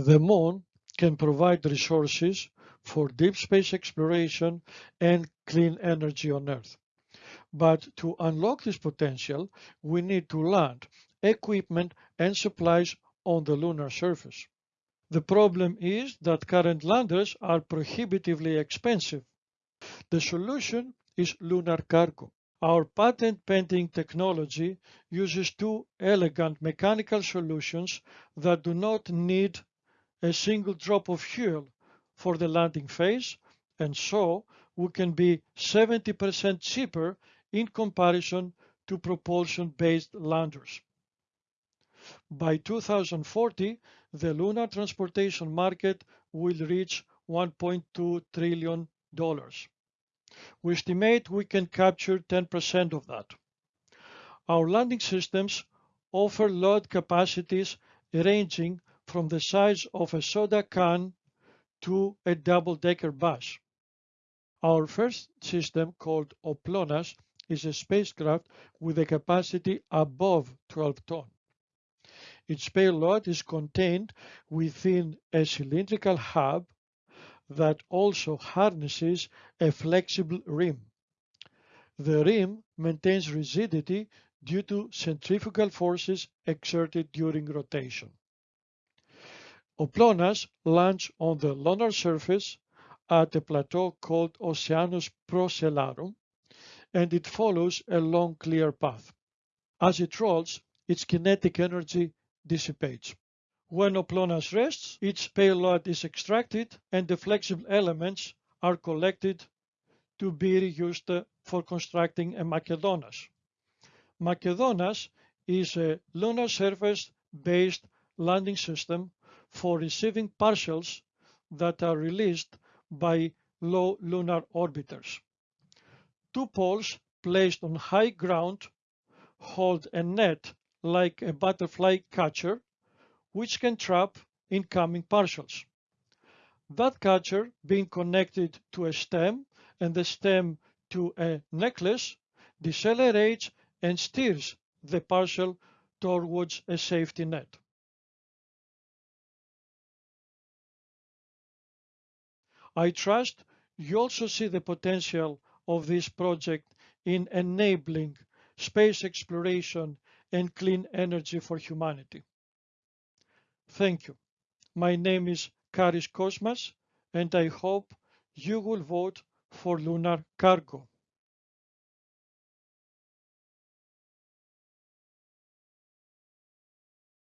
The Moon can provide resources for deep space exploration and clean energy on Earth. But to unlock this potential, we need to land equipment and supplies on the lunar surface. The problem is that current landers are prohibitively expensive. The solution is lunar cargo. Our patent pending technology uses two elegant mechanical solutions that do not need a single drop of fuel for the landing phase and so we can be 70% cheaper in comparison to propulsion-based landers. By 2040, the lunar transportation market will reach $1.2 trillion. We estimate we can capture 10% of that. Our landing systems offer load capacities ranging from the size of a soda can to a double-decker bus. Our first system, called Oplonas, is a spacecraft with a capacity above 12 tons. Its payload is contained within a cylindrical hub that also harnesses a flexible rim. The rim maintains rigidity due to centrifugal forces exerted during rotation. Oplonas lands on the lunar surface at a plateau called Oceanus Procellarum and it follows a long clear path. As it rolls, its kinetic energy dissipates. When Oplonas rests, its payload is extracted and the flexible elements are collected to be reused for constructing a Makedonas. Makedonas is a lunar surface based landing system for receiving parcels that are released by low lunar orbiters. Two poles placed on high ground hold a net like a butterfly catcher which can trap incoming parcels. That catcher being connected to a stem and the stem to a necklace decelerates and steers the parcel towards a safety net. I trust you also see the potential of this project in enabling space exploration and clean energy for humanity. Thank you. My name is Karis Kosmas and I hope you will vote for lunar cargo.